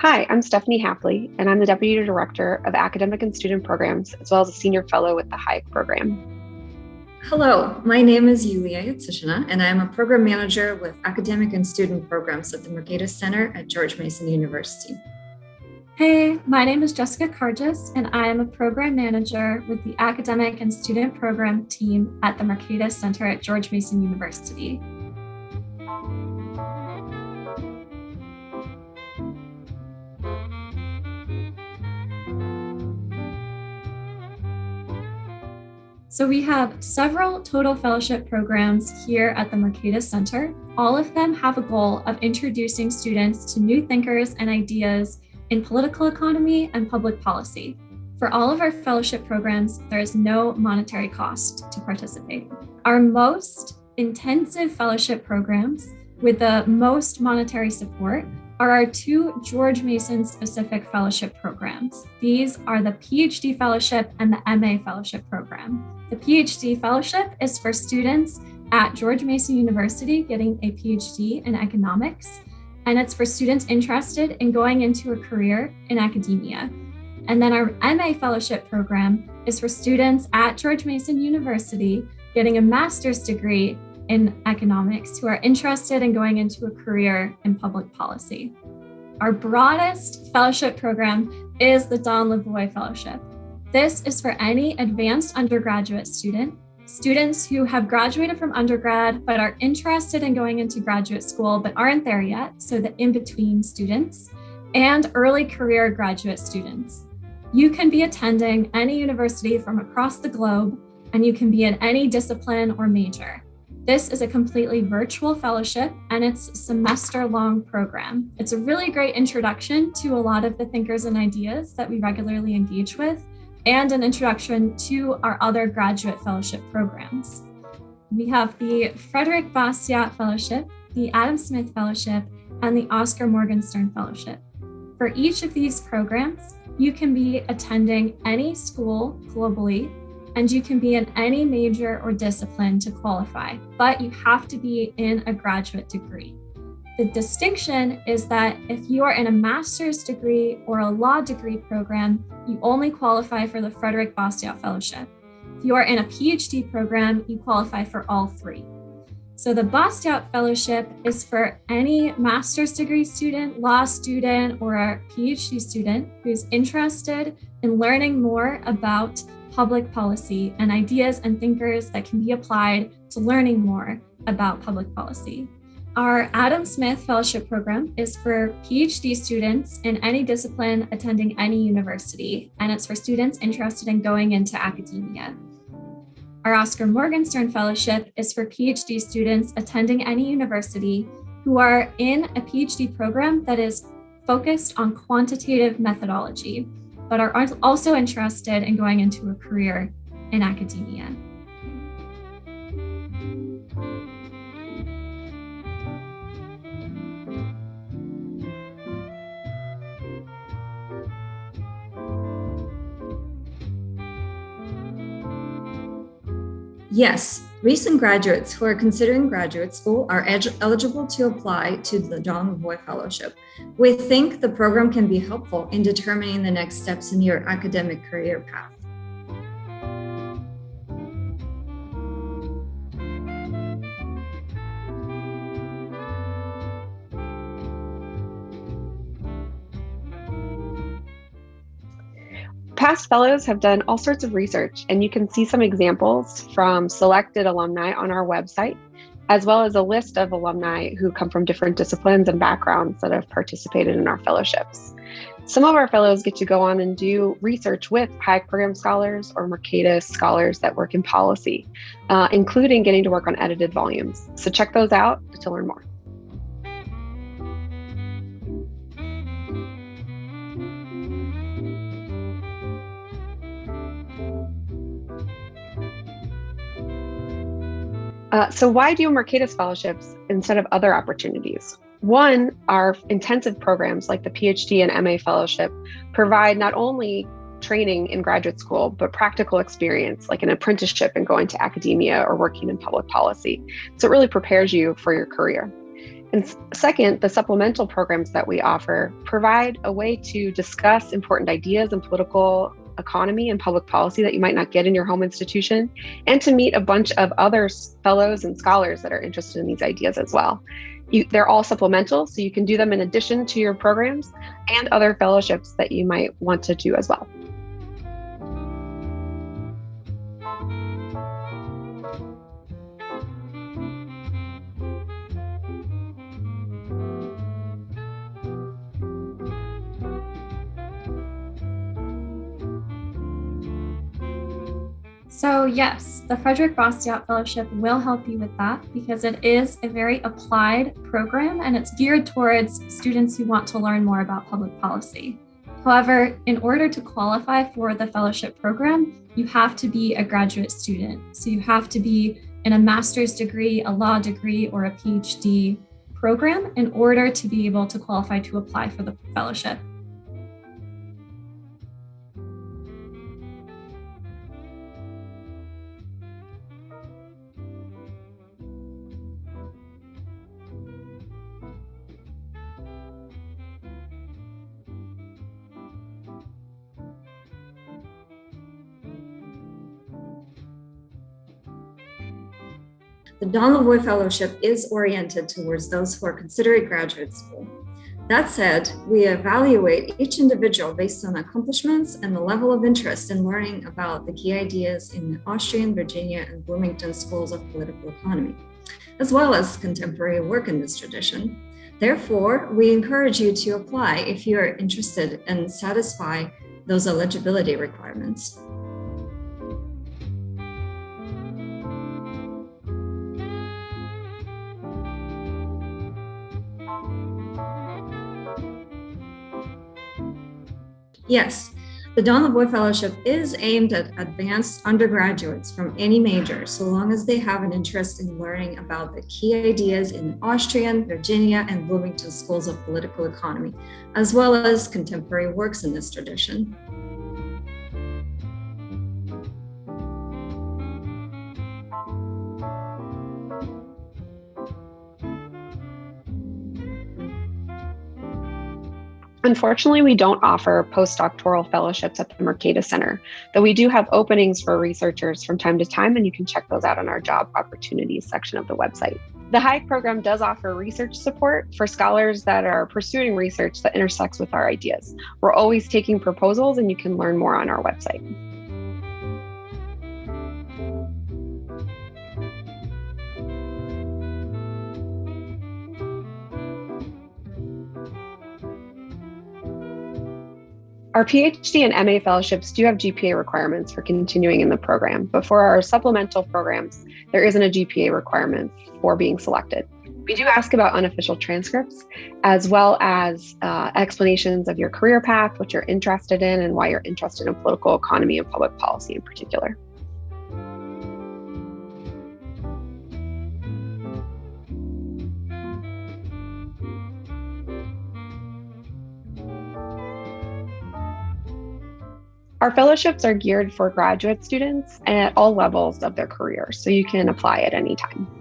Hi, I'm Stefanie Haeffele, and I'm the Deputy Director of Academic and Student Programs, as well as a Senior Fellow with the Hayek Program. Hello, my name is Yulia Yatsishina, and I am a Program Manager with Academic and Student Programs at the Mercatus Center at George Mason University. Hey, my name is Jessica Cargis, and I am a Program Manager with the Academic and Student Program team at the Mercatus Center at George Mason University. So we have several total fellowship programs here at the Mercatus Center. All of them have a goal of introducing students to new thinkers and ideas in political economy and public policy. For all of our fellowship programs, there is no monetary cost to participate. Our most intensive fellowship programs with the most monetary support are our two George Mason specific fellowship programs. These are the PhD Fellowship and the MA Fellowship program. The PhD Fellowship is for students at George Mason University getting a PhD in economics, and it's for students interested in going into a career in academia. And then our MA Fellowship program is for students at George Mason University getting a master's degree in economics who are interested in going into a career in public policy. Our broadest fellowship program is the Don Lavoie Fellowship. This is for any advanced undergraduate student, students who have graduated from undergrad but are interested in going into graduate school but aren't there yet, so the in-between students, and early career graduate students. You can be attending any university from across the globe, and you can be in any discipline or major. This is a completely virtual fellowship and it's a semester long program. It's a really great introduction to a lot of the thinkers and ideas that we regularly engage with and an introduction to our other graduate fellowship programs. We have the Frederick Bastiat Fellowship, the Adam Smith Fellowship, and the Oscar Morgenstern Fellowship. For each of these programs, you can be attending any school globally and you can be in any major or discipline to qualify, but you have to be in a graduate degree. The distinction is that if you are in a master's degree or a law degree program, you only qualify for the Frederick Bastiat Fellowship. If you are in a PhD program, you qualify for all three. So the Bastiat Fellowship is for any master's degree student, law student, or a PhD student who's interested in learning more about public policy and ideas and thinkers that can be applied to learning more about public policy. Our Adam Smith Fellowship Program is for PhD students in any discipline attending any university, and it's for students interested in going into academia. Our Oscar Morgenstern Fellowship is for PhD students attending any university who are in a PhD program that is focused on quantitative methodology, but are also interested in going into a career in academia. Yes, recent graduates who are considering graduate school are eligible to apply to the Don Lavoie Fellowship. We think the program can be helpful in determining the next steps in your academic career path. Past fellows have done all sorts of research, and you can see some examples from selected alumni on our website, as well as a list of alumni who come from different disciplines and backgrounds that have participated in our fellowships. Some of our fellows get to go on and do research with Hayek Program scholars or Mercatus scholars that work in policy, uh, including getting to work on edited volumes. So check those out to learn more. Uh, so why do Mercatus scholarships instead of other opportunities? One, our intensive programs like the PhD and MA fellowship provide not only training in graduate school, but practical experience like an apprenticeship and going to academia or working in public policy. So it really prepares you for your career. And second, the supplemental programs that we offer provide a way to discuss important ideas and political economy and public policy that you might not get in your home institution, and to meet a bunch of other fellows and scholars that are interested in these ideas as well. You, they're all supplemental, so you can do them in addition to your programs and other fellowships that you might want to do as well. So, yes, the Frederick Bastiat Fellowship will help you with that because it is a very applied program and it's geared towards students who want to learn more about public policy. However, in order to qualify for the fellowship program, you have to be a graduate student. So, you have to be in a master's degree, a law degree, or a PhD program in order to be able to qualify to apply for the fellowship. The Don Lavoie Fellowship is oriented towards those who are considering graduate school. That said, we evaluate each individual based on accomplishments and the level of interest in learning about the key ideas in the Austrian, Virginia, and Bloomington schools of political economy, as well as contemporary work in this tradition. Therefore, we encourage you to apply if you are interested and satisfy those eligibility requirements. Yes, the Don Lavoie Fellowship is aimed at advanced undergraduates from any major, so long as they have an interest in learning about the key ideas in Austrian, Virginia, and Bloomington schools of political economy, as well as contemporary works in this tradition. Unfortunately, we don't offer postdoctoral fellowships at the Mercatus Center, though we do have openings for researchers from time to time, and you can check those out on our job opportunities section of the website. The Hayek program does offer research support for scholars that are pursuing research that intersects with our ideas. We're always taking proposals, and you can learn more on our website. Our PhD and MA fellowships do have GPA requirements for continuing in the program, but for our supplemental programs, there isn't a GPA requirement for being selected. We do ask about unofficial transcripts, as well as uh, explanations of your career path, what you're interested in, and why you're interested in political economy and public policy in particular. Our fellowships are geared for graduate students and at all levels of their career, so you can apply at any time.